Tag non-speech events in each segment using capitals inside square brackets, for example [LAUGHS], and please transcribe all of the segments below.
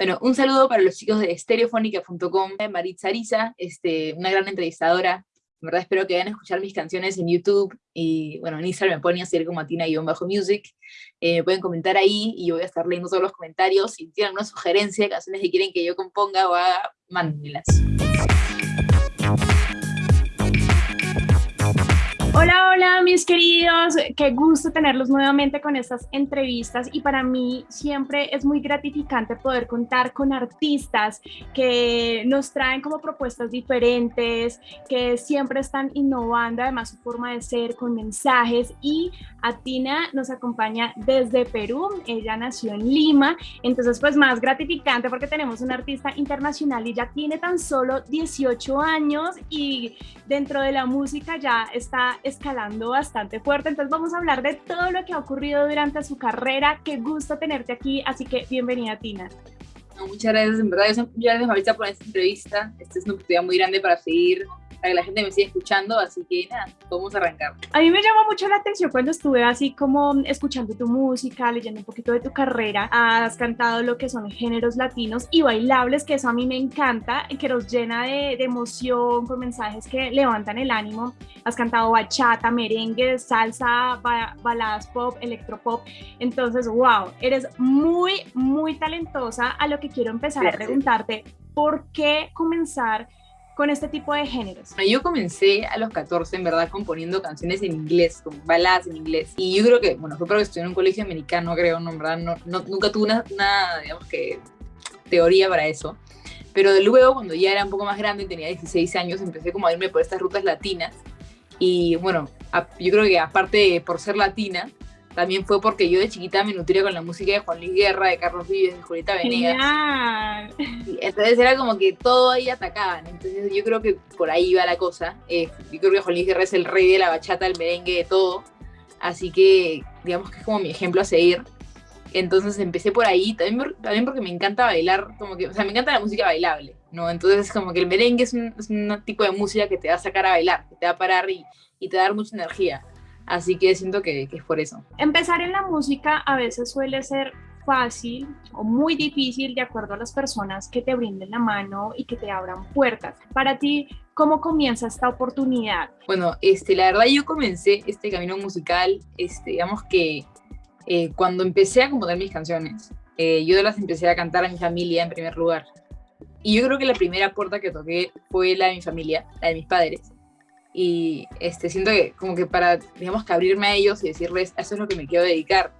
Bueno, un saludo para los chicos de estereofónica.com, Maritza Ariza, este, una gran entrevistadora. En verdad espero que vayan a escuchar mis canciones en YouTube y bueno, en Instagram me pueden seguir como Atina-Music. Eh, me pueden comentar ahí y yo voy a estar leyendo todos los comentarios. Si tienen alguna sugerencia canciones que quieren que yo componga o haga, mándenmelas. Hola, hola mis queridos, qué gusto tenerlos nuevamente con estas entrevistas. Y para mí siempre es muy gratificante poder contar con artistas que nos traen como propuestas diferentes, que siempre están innovando además su forma de ser con mensajes. Y Atina nos acompaña desde Perú, ella nació en Lima, entonces pues más gratificante porque tenemos un artista internacional y ya tiene tan solo 18 años y dentro de la música ya está escalando bastante fuerte. Entonces vamos a hablar de todo lo que ha ocurrido durante su carrera. Qué gusto tenerte aquí, así que bienvenida Tina. muchas gracias, en verdad, muchas gracias Marisa por esta entrevista. Esta es una oportunidad muy grande para seguir para que la gente me siga escuchando, así que nada, podemos arrancar. A mí me llamó mucho la atención cuando estuve así como escuchando tu música, leyendo un poquito de tu carrera, has cantado lo que son géneros latinos y bailables, que eso a mí me encanta, que nos llena de, de emoción, con mensajes que levantan el ánimo. Has cantado bachata, merengue, salsa, baladas pop, electropop. Entonces, wow, eres muy, muy talentosa. A lo que quiero empezar a preguntarte, ¿por qué comenzar con este tipo de géneros? Yo comencé a los 14, en verdad, componiendo canciones en inglés, con baladas en inglés. Y yo creo que, bueno, fue porque estudié en un colegio americano, creo, ¿no? En verdad, no, nunca tuve una, digamos que, teoría para eso. Pero luego, cuando ya era un poco más grande tenía 16 años, empecé como a irme por estas rutas latinas. Y bueno, yo creo que aparte por ser latina, también fue porque yo de chiquita me nutría con la música de Juan Luis Guerra, de Carlos Vives, de Julieta Venegas. Entonces era como que todo ahí atacaban. Entonces yo creo que por ahí va la cosa. Eh, yo creo que Juan Luis Guerra es el rey de la bachata, el merengue, de todo. Así que digamos que es como mi ejemplo a seguir. Entonces empecé por ahí, también, también porque me encanta bailar, como que, o sea, me encanta la música bailable, ¿no? Entonces como que el merengue es un, es un tipo de música que te va a sacar a bailar, que te va a parar y, y te va a dar mucha energía. Así que siento que, es por eso. Empezar en la música a veces suele ser fácil o muy difícil de acuerdo a las personas que te brinden la mano y que te abran puertas. Para ti, ¿cómo comienza esta oportunidad? Bueno, este, la verdad yo comencé este camino musical, este, digamos que eh, cuando empecé a componer mis canciones, eh, yo las empecé a cantar a mi familia en primer lugar. Y yo creo que la primera puerta que toqué fue la de mi familia, la de mis padres y este, siento que como que para, digamos que abrirme a ellos y decirles, eso es lo que me quiero dedicar.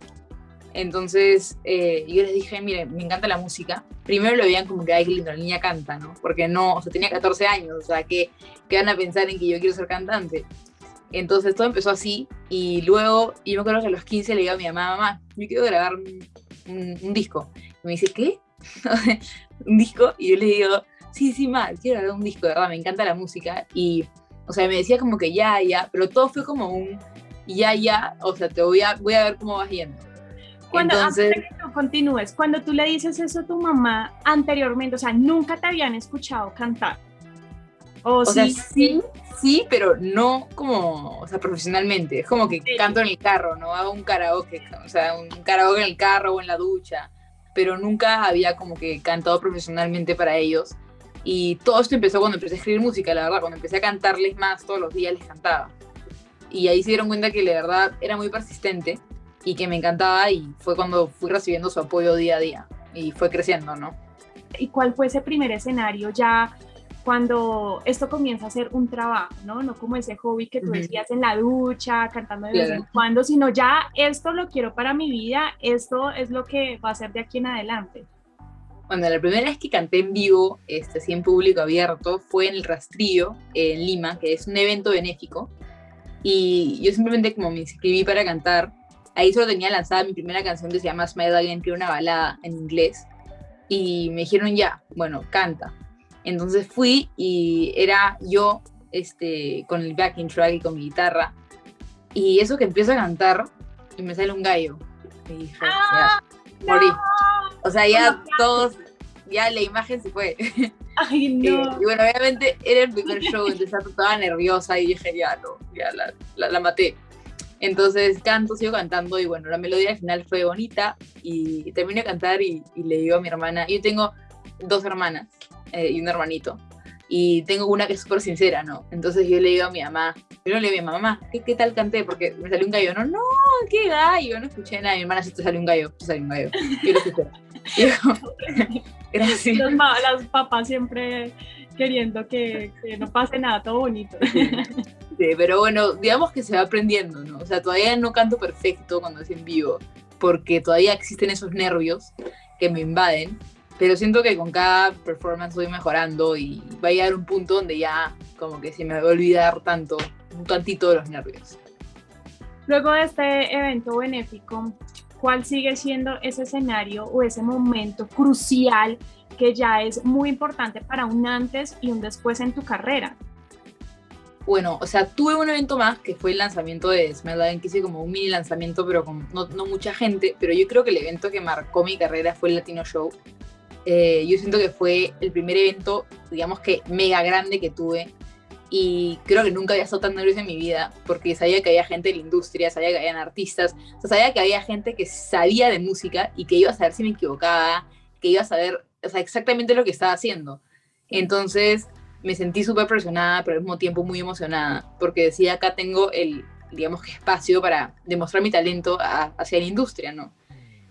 Entonces eh, yo les dije, miren, me encanta la música. Primero lo veían como que, ay, qué lindo, la niña canta, ¿no? Porque no, o sea, tenía 14 años, o sea, que, que van a pensar en que yo quiero ser cantante. Entonces todo empezó así y luego, yo me acuerdo que a los 15 le digo a mi mamá, mamá, yo quiero grabar un, un, disco. Y me dice, ¿qué? [LAUGHS] ¿Un disco? Y yo le digo, sí, sí, ma, quiero grabar un disco, de verdad, me encanta la música. Y o sea, me decía como que ya, ya, pero todo fue como un ya, ya, o sea, te voy a, voy a ver cómo vas yendo. Cuando, Entonces, antes de que tú continúes, cuando tú le dices eso a tu mamá anteriormente, o sea, nunca te habían escuchado cantar. O, sí, sea, sí, sí, pero no como, o sea, profesionalmente. Es como que canto en el carro, ¿no? Hago un karaoke, o sea, un karaoke en el carro o en la ducha, pero nunca había como que cantado profesionalmente para ellos. Y todo esto empezó cuando empecé a escribir música, la verdad, cuando empecé a cantarles más, todos los días les cantaba. Y ahí se dieron cuenta que la verdad era muy persistente y que me encantaba y fue cuando fui recibiendo su apoyo día a día y fue creciendo, ¿no? ¿Y cuál fue ese primer escenario ya cuando esto comienza a ser un trabajo, ¿no? No como ese hobby que tú decías en la ducha, cantando de vez en cuando, sino ya esto lo quiero para mi vida, esto es lo que va a ser de aquí en adelante. Bueno, la primera vez que canté en vivo, este, así en público abierto, fue en el Rastrillo, en Lima, que es un evento benéfico. Y yo simplemente como me inscribí para cantar, ahí solo tenía lanzada mi primera canción que se llama Smile Again, que era una balada en inglés. Y me dijeron ya, bueno, canta. Entonces fui y era yo este, con el backing track y con mi guitarra. Y eso que empiezo a cantar y me sale un gallo. Y dije, ¡Ah, morí. O sea, ya todos, ya la imagen se fue. [LAUGHS] Ay, [LAUGHS] no. y bueno, obviamente era el primer show, entonces estaba nerviosa y dije, ya no, ya la, la, maté. Entonces canto, sigo cantando y bueno, la melodía al final fue bonita y terminé de cantar y, le digo a mi hermana, yo tengo dos hermanas eh, y un hermanito y tengo una que es súper sincera, ¿no? Entonces yo le digo a mi mamá, yo le digo a mi mamá, ¿qué, ¿qué, tal canté? Porque me salió un gallo, no, no, qué gallo, no escuché nada, mi hermana sí te salió un gallo, te salió un gallo, yo lo escuché. [LAUGHS] gracias. las papás siempre queriendo que, que, no pase nada, todo bonito. Sí, pero bueno, digamos que se va aprendiendo, ¿no? O sea, todavía no canto perfecto cuando es en vivo, porque todavía existen esos nervios que me invaden, pero siento que con cada performance voy mejorando y va a llegar un punto donde ya como que se me va a olvidar tanto, un tantito de los nervios. Luego de este evento benéfico, ¿cuál sigue siendo ese escenario o ese momento crucial que ya es muy importante para un antes y un después en tu carrera? Bueno, o sea, tuve un evento más que fue el lanzamiento de Smell que hice como un mini lanzamiento, pero con no, no, mucha gente, pero yo creo que el evento que marcó mi carrera fue el Latino Show. Eh, yo siento que fue el primer evento, digamos que mega grande que tuve, y creo que nunca había estado tan nerviosa en mi vida porque sabía que había gente de la industria, sabía que habían artistas, o sea, sabía que había gente que sabía de música y que iba a saber si me equivocaba, que iba a saber o sea, exactamente lo que estaba haciendo. Entonces me sentí súper presionada, pero al mismo tiempo muy emocionada, porque decía, acá tengo el, digamos espacio para demostrar mi talento hacia la industria, ¿no?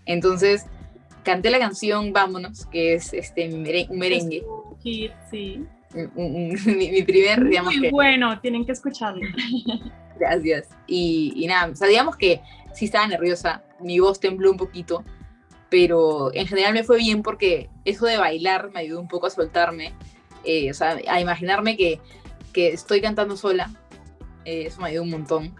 Entonces canté la canción Vámonos, que es este, un merengue. Sí, sí. [LAUGHS] mi, primer, digamos Muy bueno, tienen que escucharlo. [LAUGHS] Gracias. Y, y nada, o sea, digamos que sí estaba nerviosa, mi voz tembló un poquito, pero en general me fue bien porque eso de bailar me ayudó un poco a soltarme, eh, o sea, a imaginarme que, que estoy cantando sola, eh, eso me ayudó un montón.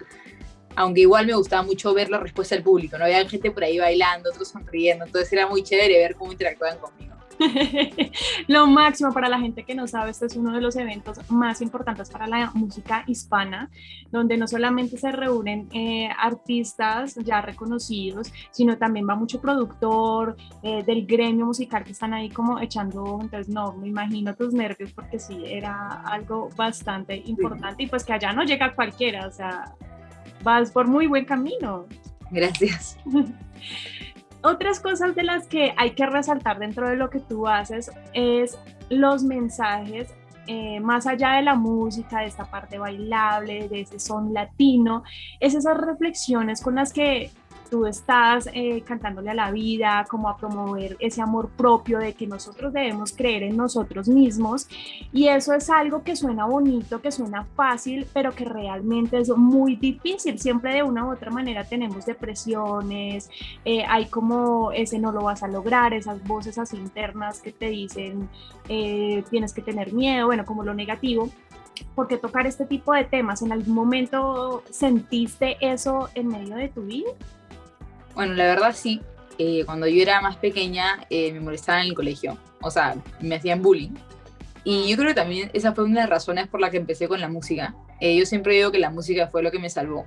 Aunque igual me gustaba mucho ver la respuesta del público, ¿no? Había gente por ahí bailando, otros sonriendo, entonces era muy chévere ver cómo interactuaban conmigo. [LAUGHS] Lo máximo para la gente que no sabe, este es uno de los eventos más importantes para la música hispana, donde no solamente se reúnen eh, artistas ya reconocidos, sino también va mucho productor eh, del gremio musical que están ahí como echando, entonces no, me imagino tus nervios porque sí, era algo bastante importante y pues que allá no llega cualquiera, o sea, vas por muy buen camino. Gracias. [LAUGHS] Otras cosas de las que hay que resaltar dentro de lo que tú haces es los mensajes eh, más allá de la música, de esta parte bailable, de ese son latino, es esas reflexiones con las que tú estás eh, cantándole a la vida, como a promover ese amor propio de que nosotros debemos creer en nosotros mismos. Y eso es algo que suena bonito, que suena fácil, pero que realmente es muy difícil. Siempre de una u otra manera tenemos depresiones, eh, hay como ese no lo vas a lograr, esas voces así internas que te dicen eh, tienes que tener miedo, bueno, como lo negativo. porque tocar este tipo de temas? ¿En algún momento sentiste eso en medio de tu vida? Bueno, la verdad sí. Eh, cuando yo era más pequeña eh, me molestaban en el colegio. O sea, me hacían bullying. Y yo creo que también esa fue una de las razones por la que empecé con la música. Eh, yo siempre digo que la música fue lo que me salvó,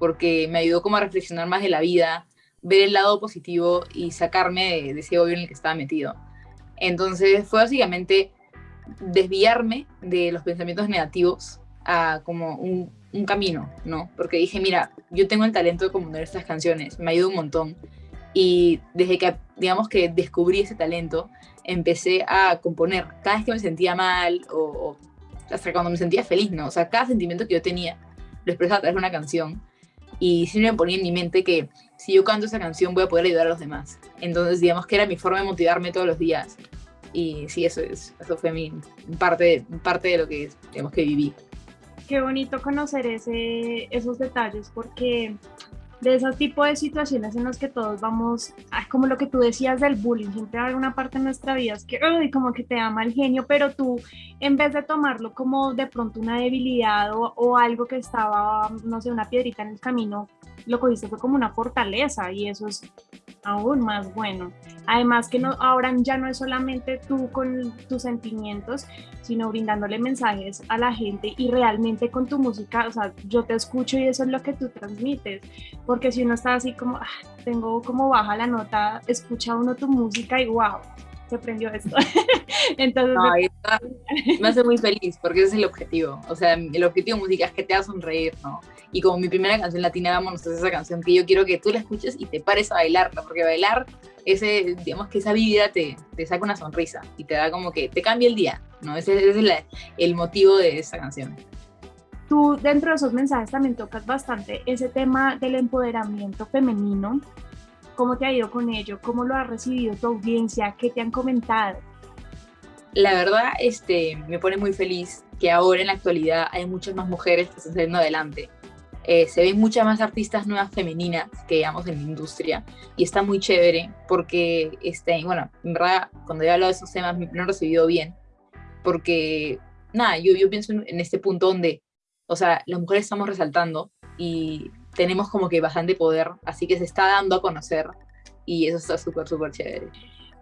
porque me ayudó como a reflexionar más de la vida, ver el lado positivo y sacarme de, ese odio en el que estaba metido. Entonces fue básicamente desviarme de los pensamientos negativos a como un, un camino, ¿no? Porque dije, mira, yo tengo el talento de componer estas canciones, me ayuda un montón. Y desde que, digamos que descubrí ese talento, empecé a componer cada vez que me sentía mal o, hasta cuando me sentía feliz, ¿no? O sea, cada sentimiento que yo tenía lo expresaba a través de una canción y siempre me ponía en mi mente que si yo canto esa canción voy a poder ayudar a los demás. Entonces, digamos que era mi forma de motivarme todos los días. Y sí, eso, es, eso fue mi parte, parte de lo que, digamos, que viví qué bonito conocer ese, esos detalles porque de ese tipo de situaciones en las que todos vamos, como lo que tú decías del bullying, siempre hay una parte de nuestra vida que como que te ama el genio, pero tú en vez de tomarlo como de pronto una debilidad o, o algo que estaba, no sé, una piedrita en el camino, lo cogiste fue como una fortaleza y eso es aún más bueno. Además que no, ahora ya no es solamente tú con tus sentimientos, sino brindándole mensajes a la gente y realmente con tu música, o sea, yo te escucho y eso es lo que tú transmites, porque si uno está así como, ah, tengo como baja la nota, escucha uno tu música y wow, se prendió esto. [LAUGHS] Entonces, me hace muy feliz porque ese es el objetivo. O sea, el objetivo de música es que te haga sonreír, ¿no? Y como mi primera canción latina, vámonos, es esa canción que yo quiero que tú la escuches y te pares a bailarla, porque bailar, ese, digamos que esa vida te, te saca una sonrisa y te da como que te cambia el día, ¿no? Ese, ese es el motivo de esa canción. Tú dentro de esos mensajes también tocas bastante ese tema del empoderamiento femenino. ¿Cómo te ha ido con ello? ¿Cómo lo ha recibido tu audiencia? ¿Qué te han comentado? La verdad, este, me pone muy feliz que ahora en la actualidad hay muchas más mujeres que están saliendo adelante. Eh, se ven muchas más artistas nuevas femeninas que digamos en la industria y está muy chévere porque, este, bueno, en verdad cuando he hablado de esos temas me han recibido bien porque, nada, yo, yo pienso en, este punto donde, o sea, las mujeres estamos resaltando y tenemos como que bastante poder, así que se está dando a conocer y eso está súper, súper chévere.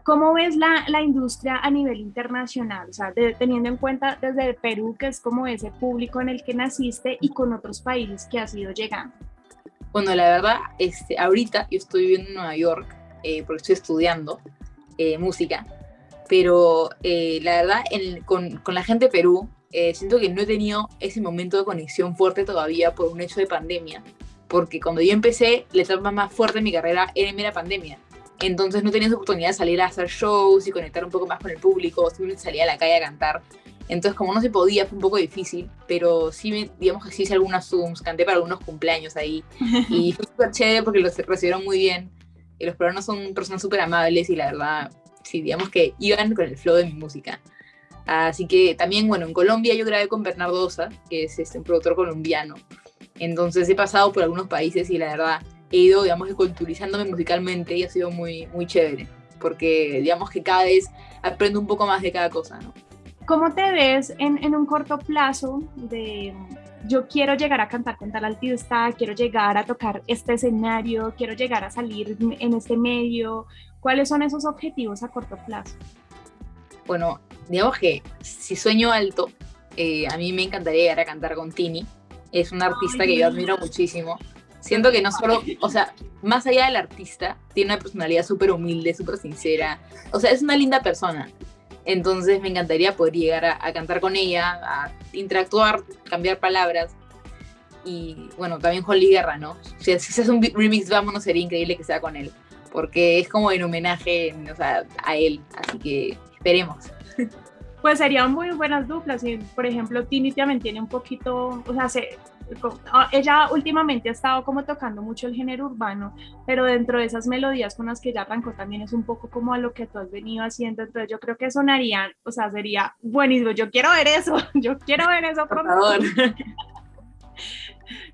¿Cómo ves la, la, industria a nivel internacional? O sea, teniendo en cuenta desde Perú, que es como ese público en el que naciste, y con otros países que has ido llegando. Bueno, la verdad, este, ahorita yo estoy viviendo en Nueva York eh, porque estoy estudiando eh, música, pero eh, la verdad, con, con, la gente de Perú, siento que no he tenido ese momento de conexión fuerte todavía por un hecho de pandemia, porque cuando yo empecé, la etapa más fuerte de mi carrera era en la pandemia entonces no tenías oportunidad de salir a hacer shows y conectar un poco más con el público, simplemente salía a la calle a cantar. Entonces como no se podía fue un poco difícil, pero sí, digamos que sí hice algunas Zooms, canté para algunos cumpleaños ahí [LAUGHS] y fue súper chévere porque los recibieron muy bien. Y los peruanos son personas súper amables y la verdad, sí, digamos que iban con el flow de mi música. Así que también, bueno, en Colombia yo grabé con Bernardo Osa, que es este, un productor colombiano. Entonces he pasado por algunos países y la verdad he ido, digamos, culturizándome musicalmente y ha sido muy, muy chévere, porque digamos que cada vez aprendo un poco más de cada cosa, ¿no? ¿Cómo te ves en, en un corto plazo de yo quiero llegar a cantar con tal artista, quiero llegar a tocar este escenario, quiero llegar a salir en este medio? ¿Cuáles son esos objetivos a corto plazo? Bueno, digamos que si sueño alto, eh, a mí me encantaría llegar a cantar con Tini. Es una artista que yo admiro muchísimo. Siento que no solo, o sea, más allá del artista, tiene una personalidad súper humilde, súper sincera. O sea, es una linda persona. Entonces me encantaría poder llegar a, cantar con ella, a interactuar, cambiar palabras. Y bueno, también Holly Guerra, ¿no? Si, si hace un remix, vámonos, sería increíble que sea con él. Porque es como en homenaje o sea, a él. Así que esperemos. Pues serían muy buenas duplas. Por ejemplo, Tini también tiene un poquito, o sea, se, Ah, ella últimamente ha estado como tocando mucho el género urbano, pero dentro de esas melodías con las que ella arrancó también es un poco como a lo que tú has venido haciendo, entonces yo creo que sonarían, o sea, sería buenísimo, yo quiero ver eso, [LAUGHS] yo quiero ver eso por favor. [LAUGHS]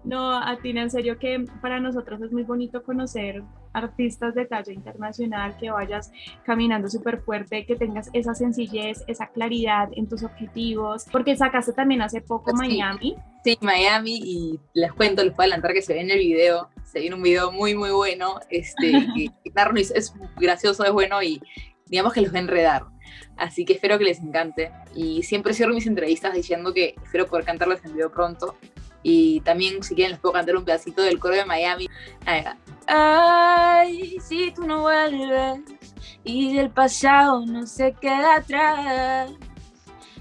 No, a ti en serio que para nosotros es muy bonito conocer artistas de talla internacional, que vayas caminando súper fuerte, que tengas esa sencillez, esa claridad en tus objetivos, porque sacaste también hace poco Miami. Sí, Miami y les cuento, les puedo adelantar que se ve en el video, se viene un video muy muy bueno, este, [LAUGHS] que, es gracioso, es bueno y digamos que los va a enredar. Así que espero que les encante. Y siempre cierro mis entrevistas diciendo que espero poder cantarles en video pronto. Y también, si quieren, les puedo cantar un pedacito del coro de Miami. Ay, si tú no vuelves y el pasado no se queda atrás.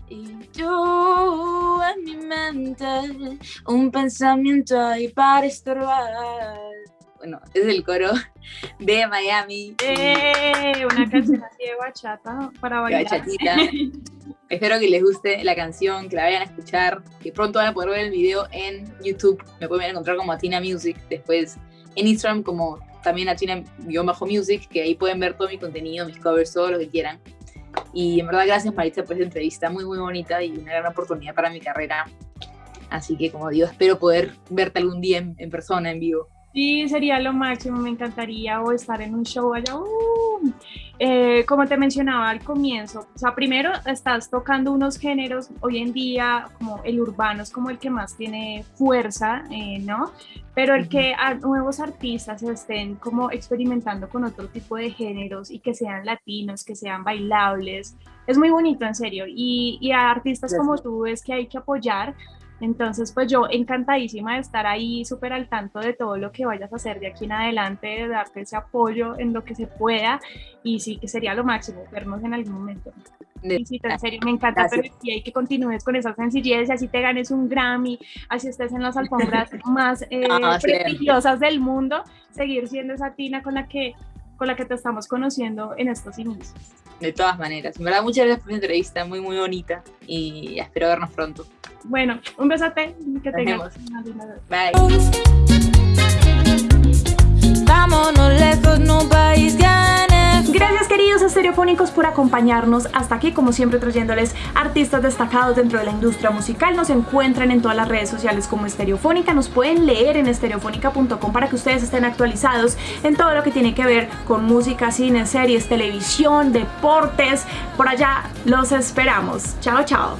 Y tú en mi mente, un pensamiento ahí para estorbar. Bueno, es el coro de Miami. ¡Eh! Una canción así de bachata para bailar. [LAUGHS] Espero que les guste la canción, que la vayan a escuchar, que pronto van a poder ver el video en YouTube. Me pueden encontrar como Atina Music, después en Instagram como también Atina-Music, que ahí pueden ver todo mi contenido, mis covers, todo lo que quieran. Y en verdad, gracias Maritza por esta entrevista muy, muy bonita y una gran oportunidad para mi carrera. Así que, como digo, espero poder verte algún día en persona, en vivo. Sí, sería lo máximo, me encantaría o estar en un show allá. Uh, eh, como te mencionaba al comienzo, o sea, primero estás tocando unos géneros, hoy en día como el urbano es como el que más tiene fuerza, eh, ¿no? Pero el que a nuevos artistas estén como experimentando con otro tipo de géneros y que sean latinos, que sean bailables, es muy bonito, en serio. Y, y a artistas como tú es que hay que apoyar Entonces, pues yo encantadísima de estar ahí súper al tanto de todo lo que vayas a hacer de aquí en adelante, de darte ese apoyo en lo que se pueda y sí que sería lo máximo vernos en algún momento. Sí, en serio, me encanta y que continúes con esa sencillez y así te ganes un Grammy, así estés en las alfombras [LAUGHS] más eh, prestigiosas del mundo, seguir siendo esa Tina con la que con la que te estamos conociendo en estos inicios. De todas maneras, en verdad muchas gracias por la entrevista, muy muy bonita y espero vernos pronto. Bueno, un besote, que tengas una linda Bye. Vámonos lejos, no país queridos estereofónicos por acompañarnos hasta aquí, como siempre trayéndoles artistas destacados dentro de la industria musical. Nos encuentran en todas las redes sociales como Estereofónica, nos pueden leer en estereofónica.com para que ustedes estén actualizados en todo lo que tiene que ver con música, cine, series, televisión, deportes. Por allá los esperamos. Chao, chao.